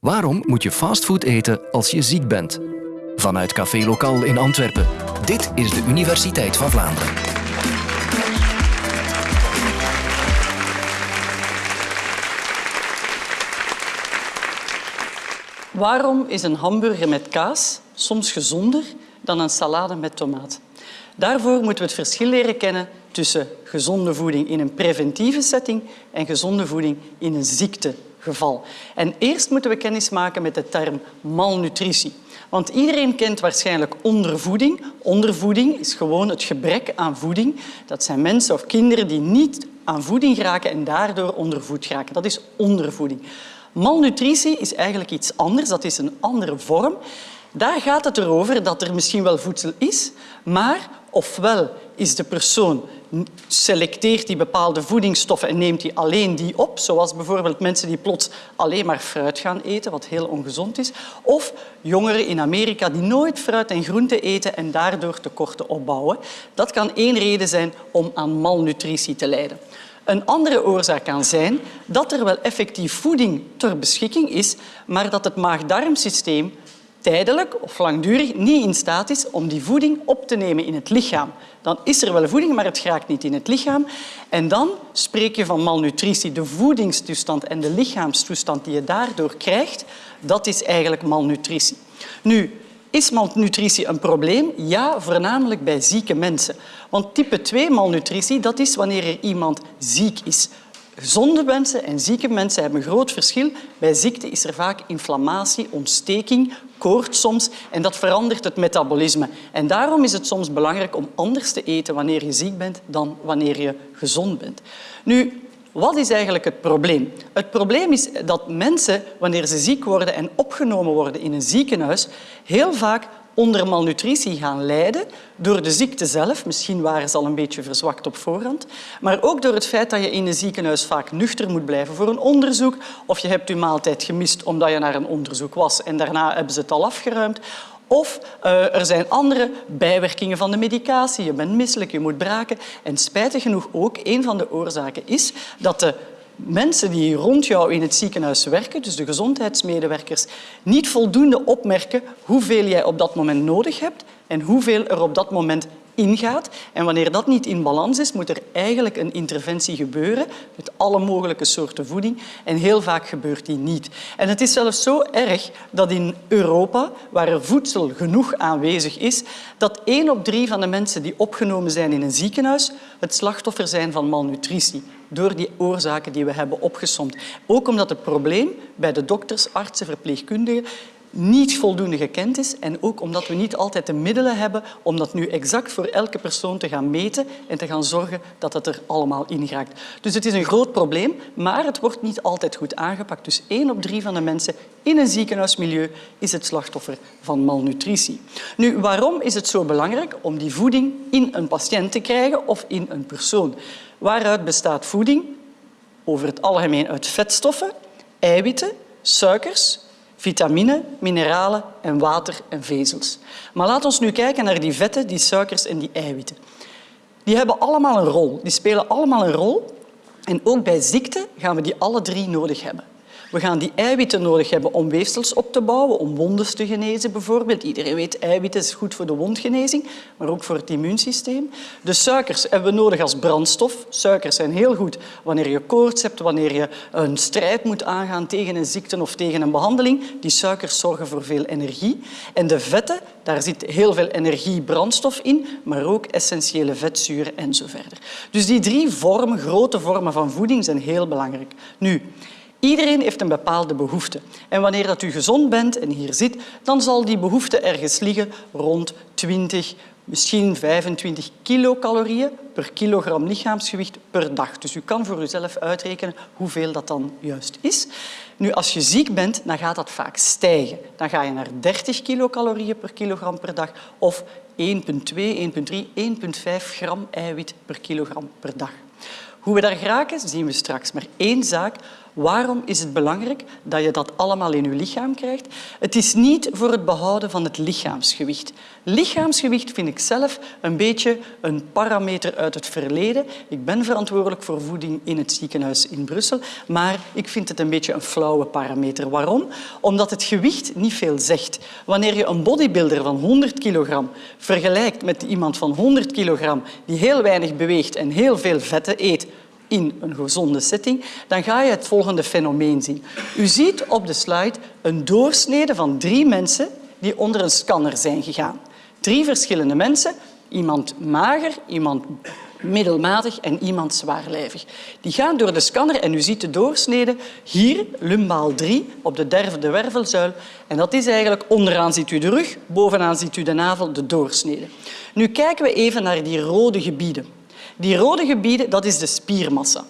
Waarom moet je fastfood eten als je ziek bent? Vanuit Café Lokaal in Antwerpen. Dit is de Universiteit van Vlaanderen. Waarom is een hamburger met kaas soms gezonder dan een salade met tomaat? Daarvoor moeten we het verschil leren kennen tussen gezonde voeding in een preventieve setting en gezonde voeding in een ziektegeval. En eerst moeten we kennis maken met de term malnutritie. Want iedereen kent waarschijnlijk ondervoeding. Ondervoeding is gewoon het gebrek aan voeding. Dat zijn mensen of kinderen die niet aan voeding geraken en daardoor ondervoed geraken. Dat is ondervoeding. Malnutritie is eigenlijk iets anders, dat is een andere vorm. Daar gaat het erover dat er misschien wel voedsel is, maar ofwel is de persoon selecteert die bepaalde voedingsstoffen en neemt die alleen die op, zoals bijvoorbeeld mensen die plots alleen maar fruit gaan eten, wat heel ongezond is, of jongeren in Amerika die nooit fruit en groente eten en daardoor tekorten opbouwen. Dat kan één reden zijn om aan malnutritie te lijden. Een andere oorzaak kan zijn dat er wel effectief voeding ter beschikking is, maar dat het maag-darmsysteem tijdelijk of langdurig niet in staat is om die voeding op te nemen in het lichaam. Dan is er wel voeding, maar het raakt niet in het lichaam. En dan spreek je van malnutritie. De voedingstoestand en de lichaamstoestand die je daardoor krijgt, dat is eigenlijk malnutritie. Nu, is malnutritie een probleem? Ja, voornamelijk bij zieke mensen. Want type 2 malnutritie, dat is wanneer er iemand ziek is. Gezonde mensen en zieke mensen hebben een groot verschil. Bij ziekte is er vaak inflammatie, ontsteking, koorts soms en dat verandert het metabolisme. En daarom is het soms belangrijk om anders te eten wanneer je ziek bent dan wanneer je gezond bent. Nu, wat is eigenlijk het probleem? Het probleem is dat mensen, wanneer ze ziek worden en opgenomen worden in een ziekenhuis, heel vaak onder malnutritie gaan lijden door de ziekte zelf. Misschien waren ze al een beetje verzwakt op voorhand. Maar ook door het feit dat je in een ziekenhuis vaak nuchter moet blijven voor een onderzoek. Of je hebt je maaltijd gemist omdat je naar een onderzoek was en daarna hebben ze het al afgeruimd. Of uh, er zijn andere bijwerkingen van de medicatie. Je bent misselijk, je moet braken. En spijtig genoeg ook, een van de oorzaken is dat de mensen die rond jou in het ziekenhuis werken, dus de gezondheidsmedewerkers, niet voldoende opmerken hoeveel jij op dat moment nodig hebt en hoeveel er op dat moment ingaat. En wanneer dat niet in balans is, moet er eigenlijk een interventie gebeuren met alle mogelijke soorten voeding. En heel vaak gebeurt die niet. En het is zelfs zo erg dat in Europa, waar er voedsel genoeg aanwezig is, dat één op drie van de mensen die opgenomen zijn in een ziekenhuis het slachtoffer zijn van malnutritie door die oorzaken die we hebben opgesomd. Ook omdat het probleem bij de dokters, artsen, verpleegkundigen niet voldoende gekend is en ook omdat we niet altijd de middelen hebben om dat nu exact voor elke persoon te gaan meten en te gaan zorgen dat het er allemaal in geraakt. Dus het is een groot probleem, maar het wordt niet altijd goed aangepakt. Dus één op drie van de mensen in een ziekenhuismilieu is het slachtoffer van malnutritie. Nu, waarom is het zo belangrijk om die voeding in een patiënt te krijgen of in een persoon? Waaruit bestaat voeding? Over het algemeen uit vetstoffen, eiwitten, suikers, vitamine, mineralen en water en vezels. Maar laat ons nu kijken naar die vetten, die suikers en die eiwitten. Die hebben allemaal een rol. Die spelen allemaal een rol. En ook bij ziekte gaan we die alle drie nodig hebben. We gaan die eiwitten nodig hebben om weefsels op te bouwen, om wonden te genezen bijvoorbeeld. Iedereen weet, eiwitten is goed voor de wondgenezing, maar ook voor het immuunsysteem. De suikers hebben we nodig als brandstof. Suikers zijn heel goed wanneer je koorts hebt, wanneer je een strijd moet aangaan tegen een ziekte of tegen een behandeling. Die suikers zorgen voor veel energie. En de vetten, daar zit heel veel energie, brandstof in, maar ook essentiële vetzuren en zo verder. Dus die drie vormen, grote vormen van voeding zijn heel belangrijk. Nu, Iedereen heeft een bepaalde behoefte. En wanneer dat u gezond bent en hier zit, dan zal die behoefte ergens liggen rond 20, misschien 25 kilocalorieën per kilogram lichaamsgewicht per dag. Dus u kan voor uzelf uitrekenen hoeveel dat dan juist is. Nu, als je ziek bent, dan gaat dat vaak stijgen. Dan ga je naar 30 kilocalorieën per kilogram per dag of 1,2, 1,3, 1,5 gram eiwit per kilogram per dag. Hoe we daar geraken, zien we straks. Maar één zaak, Waarom is het belangrijk dat je dat allemaal in je lichaam krijgt? Het is niet voor het behouden van het lichaamsgewicht. Lichaamsgewicht vind ik zelf een beetje een parameter uit het verleden. Ik ben verantwoordelijk voor voeding in het ziekenhuis in Brussel, maar ik vind het een beetje een flauwe parameter. Waarom? Omdat het gewicht niet veel zegt. Wanneer je een bodybuilder van 100 kilogram vergelijkt met iemand van 100 kilogram die heel weinig beweegt en heel veel vetten eet, in een gezonde setting, dan ga je het volgende fenomeen zien. U ziet op de slide een doorsnede van drie mensen die onder een scanner zijn gegaan. Drie verschillende mensen, iemand mager, iemand middelmatig en iemand zwaarlijvig. Die gaan door de scanner en u ziet de doorsnede hier, lumbaal 3, op de derde wervelzuil. En dat is eigenlijk, onderaan ziet u de rug, bovenaan ziet u de navel, de doorsnede. Nu kijken we even naar die rode gebieden. Die rode gebieden, dat is de spiermassa.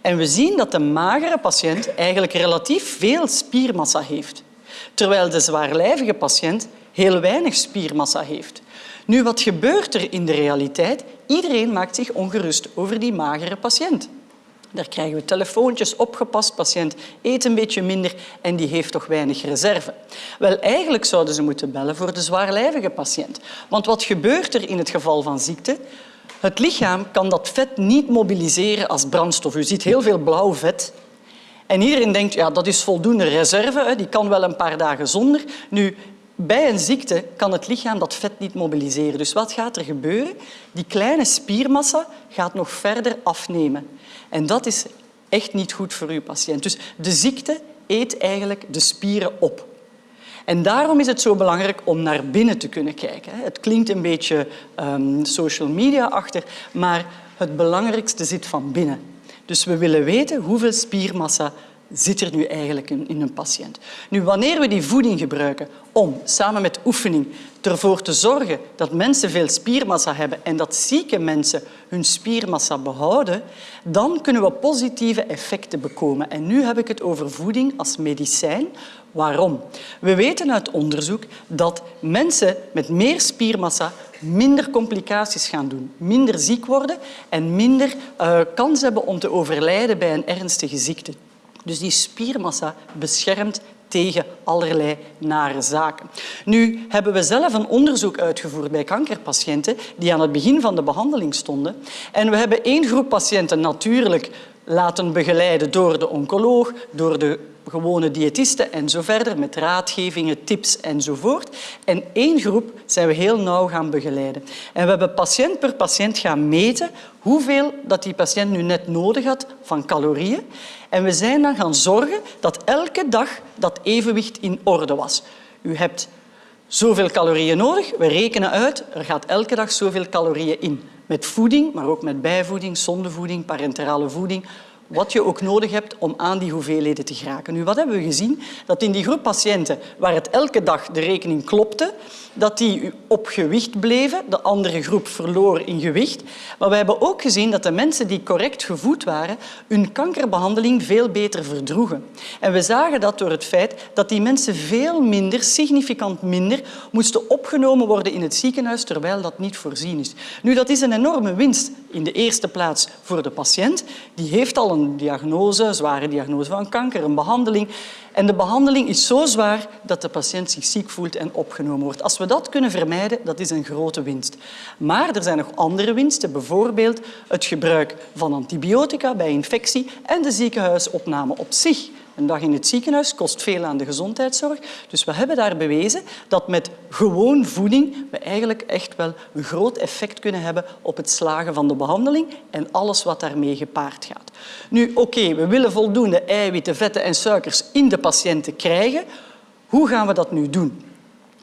En we zien dat de magere patiënt eigenlijk relatief veel spiermassa heeft, terwijl de zwaarlijvige patiënt heel weinig spiermassa heeft. Nu, wat gebeurt er in de realiteit? Iedereen maakt zich ongerust over die magere patiënt. Daar krijgen we telefoontjes, opgepast, patiënt eet een beetje minder en die heeft toch weinig reserve. Wel, eigenlijk zouden ze moeten bellen voor de zwaarlijvige patiënt. Want wat gebeurt er in het geval van ziekte? Het lichaam kan dat vet niet mobiliseren als brandstof. U ziet heel veel blauw vet. En iedereen denkt, ja, dat is voldoende reserve, die kan wel een paar dagen zonder. Nu, bij een ziekte kan het lichaam dat vet niet mobiliseren. Dus wat gaat er gebeuren? Die kleine spiermassa gaat nog verder afnemen. En dat is echt niet goed voor uw patiënt. Dus de ziekte eet eigenlijk de spieren op. En daarom is het zo belangrijk om naar binnen te kunnen kijken. Het klinkt een beetje um, social media achter, maar het belangrijkste zit van binnen. Dus we willen weten hoeveel spiermassa zit er nu eigenlijk in, een patiënt. Nu, wanneer we die voeding gebruiken om samen met oefening ervoor te zorgen dat mensen veel spiermassa hebben en dat zieke mensen hun spiermassa behouden, dan kunnen we positieve effecten bekomen. En nu heb ik het over voeding als medicijn. Waarom? We weten uit onderzoek dat mensen met meer spiermassa minder complicaties gaan doen, minder ziek worden en minder uh, kans hebben om te overlijden bij een ernstige ziekte. Dus die spiermassa beschermt tegen allerlei nare zaken. Nu hebben we zelf een onderzoek uitgevoerd bij kankerpatiënten die aan het begin van de behandeling stonden. En we hebben één groep patiënten natuurlijk laten begeleiden door de oncoloog, door de gewone diëtisten en zo verder, met raadgevingen, tips enzovoort. En één groep zijn we heel nauw gaan begeleiden. En we hebben patiënt per patiënt gaan meten hoeveel dat die patiënt nu net nodig had van calorieën. En we zijn dan gaan zorgen dat elke dag dat evenwicht in orde was. U hebt zoveel calorieën nodig. We rekenen uit, er gaat elke dag zoveel calorieën in. Met voeding, maar ook met bijvoeding, zondevoeding, parenterale voeding, wat je ook nodig hebt om aan die hoeveelheden te geraken. Nu, wat hebben we gezien? Dat in die groep patiënten waar het elke dag de rekening klopte, dat die op gewicht bleven. De andere groep verloor in gewicht. Maar we hebben ook gezien dat de mensen die correct gevoed waren, hun kankerbehandeling veel beter verdroegen. En we zagen dat door het feit dat die mensen veel minder, significant minder, moesten opgenomen worden in het ziekenhuis, terwijl dat niet voorzien is. Nu, dat is een enorme winst in de eerste plaats voor de patiënt. Die heeft al een diagnose, zware diagnose van kanker, een behandeling. En de behandeling is zo zwaar dat de patiënt zich ziek voelt en opgenomen wordt. Als we dat kunnen vermijden, dat is een grote winst. Maar er zijn nog andere winsten, bijvoorbeeld het gebruik van antibiotica bij infectie en de ziekenhuisopname op zich. Een dag in het ziekenhuis kost veel aan de gezondheidszorg. Dus we hebben daar bewezen dat met gewoon voeding we eigenlijk echt wel een groot effect kunnen hebben op het slagen van de behandeling en alles wat daarmee gepaard gaat. Nu, oké, we willen voldoende eiwitten, vetten en suikers in de patiënten krijgen. Hoe gaan we dat nu doen?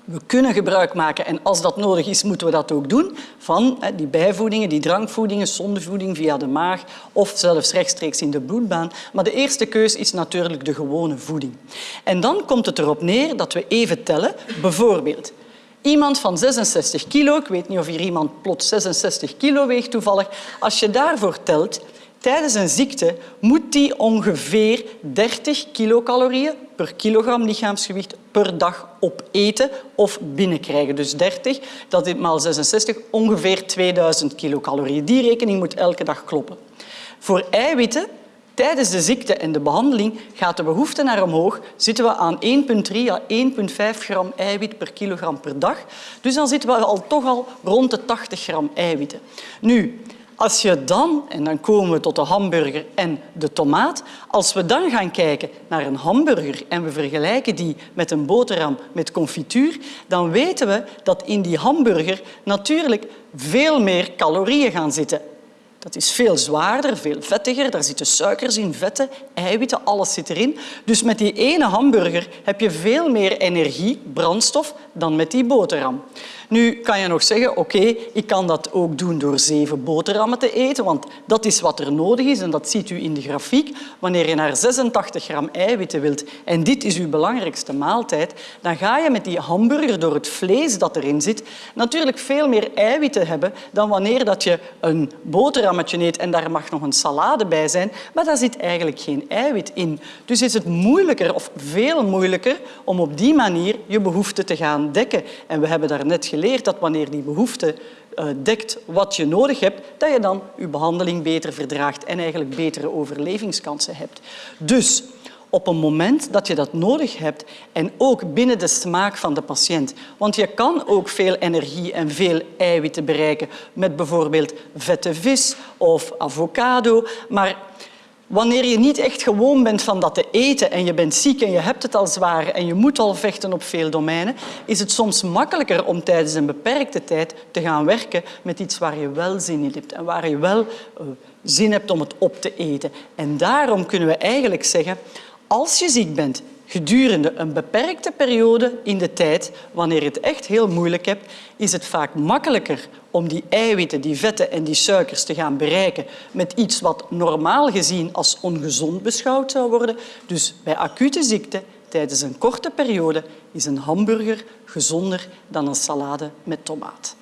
We kunnen gebruik maken, en als dat nodig is, moeten we dat ook doen, van die bijvoedingen, die drankvoedingen, zondevoeding via de maag of zelfs rechtstreeks in de bloedbaan. Maar de eerste keus is natuurlijk de gewone voeding. En dan komt het erop neer dat we even tellen. Bijvoorbeeld, iemand van 66 kilo, ik weet niet of hier iemand plots 66 kilo weegt toevallig, als je daarvoor telt, Tijdens een ziekte moet die ongeveer 30 kilocalorieën per kilogram lichaamsgewicht per dag opeten of binnenkrijgen. Dus 30, dat is maal 66, ongeveer 2000 kilocalorieën. Die rekening moet elke dag kloppen. Voor eiwitten Tijdens de ziekte en de behandeling gaat de behoefte naar omhoog. Zitten we aan 1,3 à 1,5 gram eiwit per kilogram per dag. Dus dan zitten we al toch al rond de 80 gram eiwitten. Nu, als je dan, en dan komen we tot de hamburger en de tomaat, als we dan gaan kijken naar een hamburger en we vergelijken die met een boterham met confituur, dan weten we dat in die hamburger natuurlijk veel meer calorieën gaan zitten. Dat is veel zwaarder, veel vettiger. Daar zitten suikers in, vetten, eiwitten, alles zit erin. Dus met die ene hamburger heb je veel meer energie, brandstof, dan met die boterham. Nu kan je nog zeggen, oké, ik kan dat ook doen door zeven boterhammen te eten, want dat is wat er nodig is en dat ziet u in de grafiek. Wanneer je naar 86 gram eiwitten wilt en dit is uw belangrijkste maaltijd, dan ga je met die hamburger door het vlees dat erin zit natuurlijk veel meer eiwitten hebben dan wanneer dat je een boterhammetje eet en daar mag nog een salade bij zijn, maar daar zit eigenlijk geen eiwit in. Dus is het moeilijker of veel moeilijker om op die manier je behoeften te gaan dekken. En we hebben daar net dat wanneer die behoefte uh, dekt wat je nodig hebt, dat je dan je behandeling beter verdraagt en eigenlijk betere overlevingskansen hebt. Dus op een moment dat je dat nodig hebt en ook binnen de smaak van de patiënt. Want je kan ook veel energie en veel eiwitten bereiken met bijvoorbeeld vette vis of avocado, maar Wanneer je niet echt gewoon bent van dat te eten en je bent ziek en je hebt het al zwaar en je moet al vechten op veel domeinen, is het soms makkelijker om tijdens een beperkte tijd te gaan werken met iets waar je wel zin in hebt en waar je wel uh, zin hebt om het op te eten. En daarom kunnen we eigenlijk zeggen, als je ziek bent gedurende een beperkte periode in de tijd, wanneer het echt heel moeilijk hebt, is het vaak makkelijker om die eiwitten, die vetten en die suikers te gaan bereiken met iets wat normaal gezien als ongezond beschouwd zou worden. Dus bij acute ziekte, tijdens een korte periode, is een hamburger gezonder dan een salade met tomaat.